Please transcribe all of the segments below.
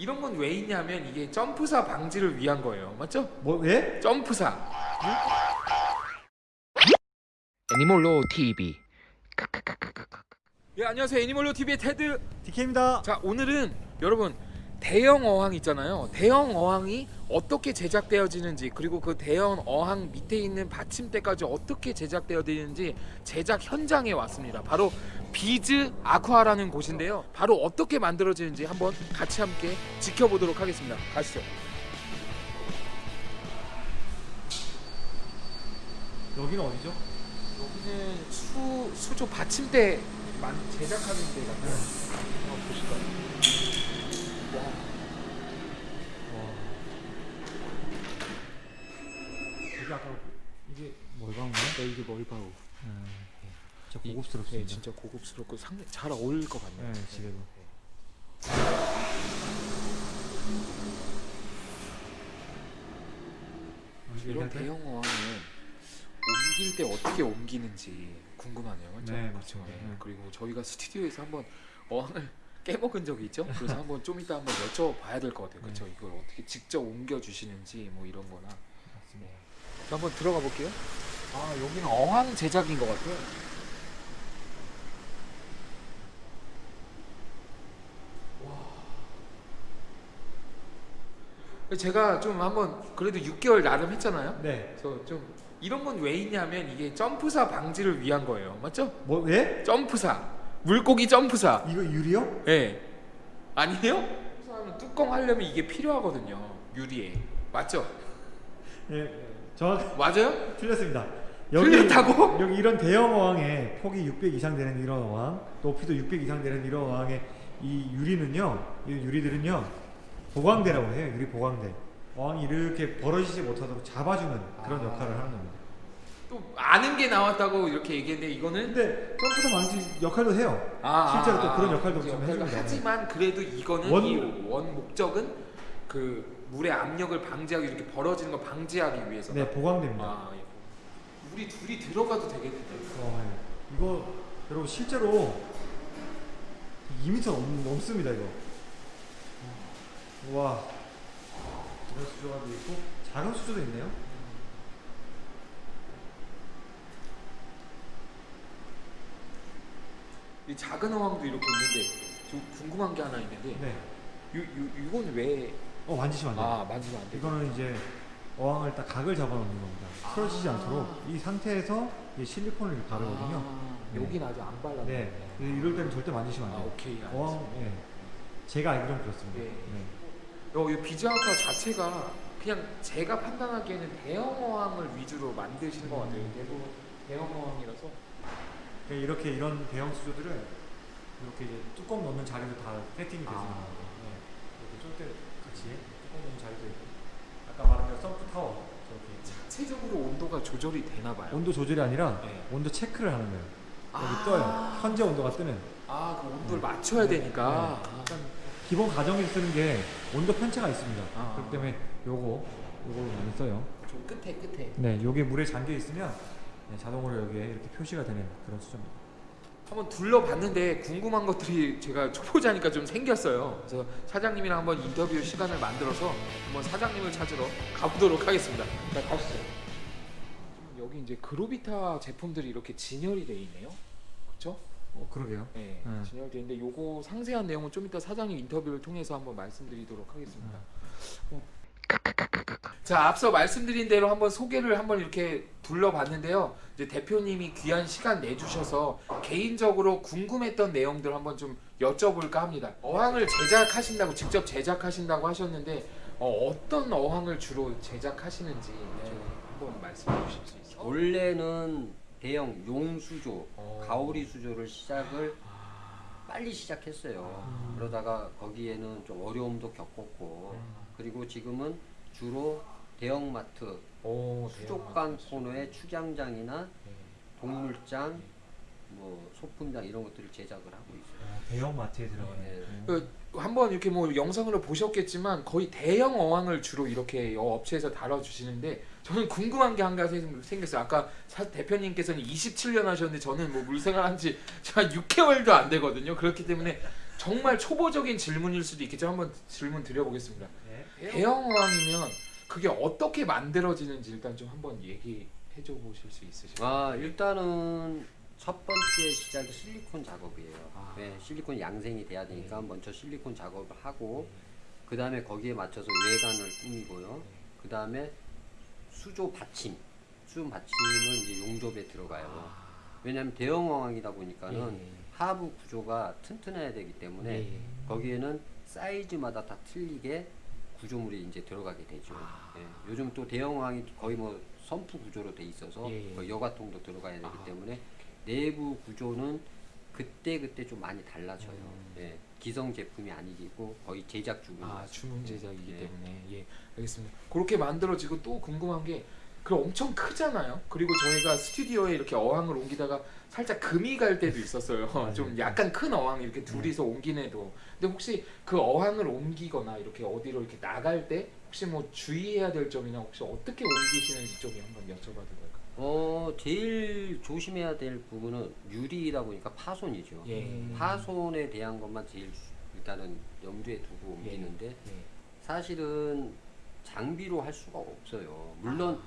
이런 건 왜 있냐면 이게 점프사 방지를 위한 거예요. 맞죠? 뭐 예? 점프사. 애니몰로 TV. 예, 안녕하세요. 애니몰로 TV의 테드. DK입니다. 자, 오늘은 여러분 대형 어항 있잖아요. 대형 어항이 어떻게 제작되어지는지 그리고 그 대형 어항 밑에 있는 받침대까지 어떻게 제작되어지는지 제작 현장에 왔습니다. 바로 비즈 아쿠아라는 곳인데요. 바로 어떻게 만들어지는지 한번 같이 함께 지켜보도록 하겠습니다. 가시죠. 여기는 어디죠? 여기는 수 수조 받침대 만 제작하는 데 같아요. 와. 여기 아까 이게 뭘가인가? 네, 이게 멀바우. 진짜 이- 고급스럽습니다. 네, 진짜 고급스럽고 상당히 잘 어울릴 것 같네요. 네, 집에도. 이런 이렇게 대형 어항은 옮길 때 어떻게 옮기는지 궁금하네요. 맞죠? 네, 맞죠. 네, 네. 그리고 저희가 스튜디오에서 한번 어항을 깨먹은 적이 있죠. 그래서 한번 좀 이따 한번 여쭤봐야 될 것 같아요. 그렇죠? 네. 이걸 어떻게 직접 옮겨 주시는지 뭐 이런 거나. 맞습니다. 자, 한번 들어가 볼게요. 아, 여기는 어항 제작인 것 같아요. 제가 좀 한번 그래도 6개월 나름 했잖아요. 네. 그래서 좀 이런 건 왜 있냐면 이게 점프사 방지를 위한 거예요. 맞죠? 뭐 예? 점프사. 물고기 점프사. 이거 유리요? 예. 아니에요? 점프사하면 뚜껑 하려면 이게 필요하거든요. 유리에. 맞죠? 예. 정확 맞아요? 틀렸습니다. 틀렸다고? 여기 이런 대형 어항에 폭이 600 이상 되는 이런 어항, 높이도 600 이상 되는 이런 어항에 이 유리는요, 이 유리들은요 보강대라고 해요. 유리 보강대. 어항이 이렇게 벌어지지 못하도록 잡아주는 그런 아. 역할을 하는 겁니다. 또 아는 게 나왔다고 이렇게 얘기했는데 이거는 근데 점프대 방지 역할도 해요. 아, 실제로 또 아, 그런 역할도 그좀 역할도 해줍니다. 하지만 그래도 이거는 원- 이원 목적은 그 물의 압력을 방지하기 이렇게 벌어지는 걸 방지하기 위해서. 네, 보강대입니다. 아, 예. 물이 둘이 들어가도 되겠는데. 어, 예. 이거 여러분 실제로 2m 넘, 넘습니다 이거. 와. 이런 수조가 있고 작은 수조도 있네요. 이 작은 어항도 이렇게 있는데 좀 궁금한 게 하나 있는데 네. 요, 요, 이건 왜 어 만지시면 안 돼요. 아, 만지면 안 돼? 이거는 이제 어항을 딱 각을 잡아놓는 겁니다. 쓰러지지 아. 않도록 이 상태에서 이 실리콘을 이렇게 바르거든요. 아, 네. 여긴 아직 안 발랐네. 네. 이럴 때는 절대 만지시면 아, 안 돼요. 오케이. 알겠습니다. 어항, 예. 제가 알기로는 그렇습니다. 네. 네. 요, 요 비즈아쿠아 자체가 그냥 제가 판단하기에는 대형 어항을 위주로 만드시는 것 같아요. 대부분 대형 어항이라서. 네, 이렇게 이런 대형 수조들은 이렇게 이제 뚜껑 넣는 자리도 다 세팅이 되어 아. 네. 이렇게 쫄대 같이 뚜껑 넣는 자리도 있고 아까 말한 대로 썸프 타워 저렇게 자체적으로 온도가 조절이 되나 봐요. 온도 조절이 아니라 네. 온도 체크를 하는 거예요. 여기 아. 떠요. 현재 온도가 뜨는. 아, 그 온도를 맞춰야 네. 되니까. 네. 기본 가정에 쓰는 게 온도 편차가 있습니다. 아. 그렇기 때문에 요거 요거 많이 써요. 좀 끝에 끝에. 네, 요게 물에 잠겨 있으면 네, 자동으로 여기에 이렇게 표시가 되는 그런 수조입니다. 한번 둘러봤는데 궁금한 것들이 제가 초보자니까 좀 생겼어요. 그래서 사장님이랑 한번 인터뷰 시간을 만들어서 한번 사장님을 찾으러 가보도록 하겠습니다. 자, 가시죠. 지금 여기 이제 그로비타 제품들이 이렇게 진열이 돼 있네요. 그렇죠? 어, 그러게요. 네, 네. 진열돼 있는데 요거 상세한 내용은 좀 이따 사장님 인터뷰를 통해서 한번 말씀드리도록 하겠습니다. 어. 자, 앞서 말씀드린 대로 한번 소개를 한번 이렇게 둘러봤는데요. 이제 대표님이 귀한 시간 내주셔서 개인적으로 궁금했던 내용들 한번 좀 여쭤볼까 합니다. 어항을 제작하신다고 직접 제작하신다고 하셨는데 어, 떤 어항을 주로 제작하시는지 좀 한번 말씀해 주실 수 있어요? 원래는 대형 용수조, 어. 가오리 수조를 시작을 아, 빨리 시작했어요. 음. 그러다가 거기에는 좀 어려움도 겪었고 그리고 지금은 주로 대형마트, 오, 수족관 코너의 축양장이나 네. 동물장, 뭐 소품장 이런 것들을 제작을 하고 있어요. 대형 마트에 들어가는. 네. 그 한번 이렇게 뭐 영상으로 보셨겠지만 거의 대형 어항을 주로 이렇게 어, 업체에서 다뤄주시는데 저는 궁금한 게 한 가지 생- 생겼어요. 아까 사, 대표님께서는 27년 하셨는데 저는 뭐 물생활한 지한 6개월도 안 되거든요. 그렇기 때문에 정말 초보적인 질문일 수도 있겠지만 한번 질문 드려보겠습니다. 네. 대형 어항이면 그게 어떻게 만들어지는지 일단 좀 한번 얘기해 줘 보실 수 있으실까요? 아 일단은 첫 번째 시작이 실리콘 작업이에요. 아. 네, 실리콘 양생이 돼야 되니까 먼저 실리콘 작업을 하고 그 다음에 거기에 맞춰서 외관을 꾸미고요. 그 다음에 수조 받침, 수조 받침을 이제 용접에 들어가요. 왜냐하면 대형 어항이다 보니까는 예. 하부 구조가 튼튼해야 되기 때문에 예. 거기에는 사이즈마다 다 틀리게 구조물이 이제 들어가게 되죠. 아. 예. 요즘 또 대형 어항이 거의 뭐 선프 구조로 돼 있어서 예, 예. 거의 여과통도 들어가야 되기 아. 때문에 내부 구조는 그때 그때 좀 많이 달라져요. 음. 예. 기성 제품이 아니고 거의 제작 중인 아 주문 제작이기 예. 때문에 예 알겠습니다. 그렇게 만들어지고 또 궁금한 게그 엄청 크잖아요. 그리고 저희가 스튜디오에 이렇게 어항을 옮기다가 살짝 금이 갈 때도 있었어요. 좀 약간 큰 어항 이렇게 둘이서 옮기네도. 근데 혹시 그 어항을 옮기거나 이렇게 어디로 이렇게 나갈 때 혹시 뭐 주의해야 될 점이나 혹시 어떻게 옮기시는지 좀 한번 여쭤봐도 될까요? 어 제일 조심해야 될 부분은 유리이다 보니까 파손이죠. 예. 파손에 대한 것만 제일 주- 일단은 염두에 두고 옮기는데 예. 사실은 장비로 할 수가 없어요. 물론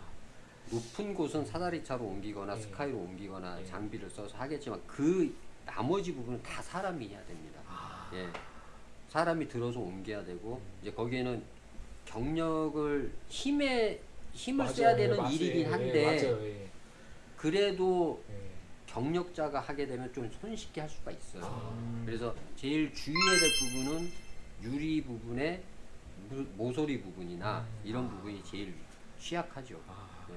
높은 곳은 사다리차로 옮기거나 예. 스카이로 옮기거나 예. 장비를 써서 하겠지만 그 나머지 부분은 다 사람이 해야 됩니다. 아. 예. 사람이 들어서 옮겨야 되고 이제 거기에는 경력을 힘에 힘을 맞아요. 써야 되는 맞아요. 일이긴 예, 한데 맞아요. 예. 그래도 예. 경력자가 하게 되면 좀 손쉽게 할 수가 있어요. 아. 그래서 제일 주의해야 될 부분은 유리 부분의 무- 모서리 부분이나 음. 이런 부분이 제일 취약하죠. 아. 네.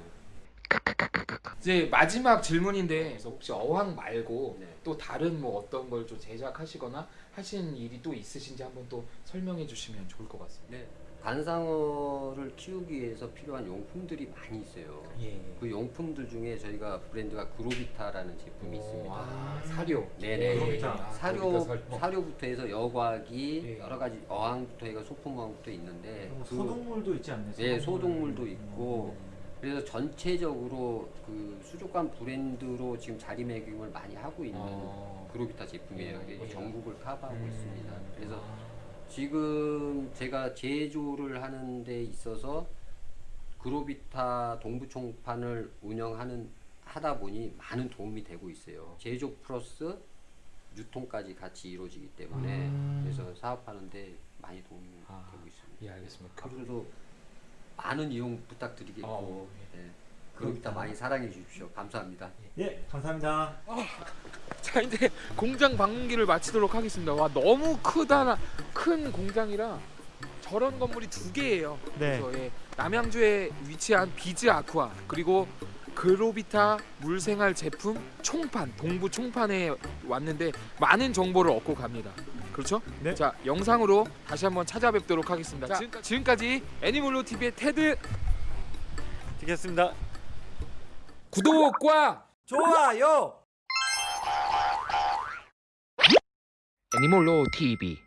이제 마지막 질문인데 혹시 어항 말고 네. 또 다른 뭐 어떤 걸 좀 제작하시거나 하신 일이 또 있으신지 한번 또 설명해 주시면 좋을 것 같습니다. 네. 관상어를 키우기 위해서 필요한 용품들이 많이 있어요. 예. 그 용품들 중에 저희가 브랜드가 그로비타라는 제품이 있습니다. 아, 사료. 네네. 그로비타. 아, 사료 살- 사료부터 해서 여과기 예. 여러 가지 어항부터 해서 소품어항부터 있는데 뭐 그- 소동물도 있지 않나요? 네, 소동물. 소동물도 있고 그래서 전체적으로 그 수족관 브랜드로 지금 자리매김을 많이 하고 있는 어. 그로비타 제품이에요. 예. 전국을 커버하고 음. 있습니다. 그래서 아. 지금 제가 제조를 하는 데 있어서 그로비타 동부총판을 운영하는 하다 보니 많은 도움이 되고 있어요. 제조 플러스 유통까지 같이 이루어지기 때문에 음. 그래서 사업하는데 많이 도움이 아. 되고 있습니다. 예, 알겠습니다. 앞으로도 많은 이용 부탁드리겠고 어, 네. 그로비타 많이 사랑해 주십시오. 감사합니다. 예, 감사합니다. 자 이제 공장 방문기를 마치도록 하겠습니다. 와 너무 크다 큰 공장이라 저런 건물이 두 개예요. 네. 그래서 예, 남양주에 위치한 비즈 아쿠아 그리고 그로비타 물생활 제품 총판 동부 총판에 왔는데 많은 정보를 얻고 갑니다. 그렇죠? 네. 자 영상으로 다시 한번 찾아뵙도록 하겠습니다. 자, 지금까지, 지금까지 애니몰로 TV의 테드 되겠습니다. 구독과 좋아요. 애니몰로 TV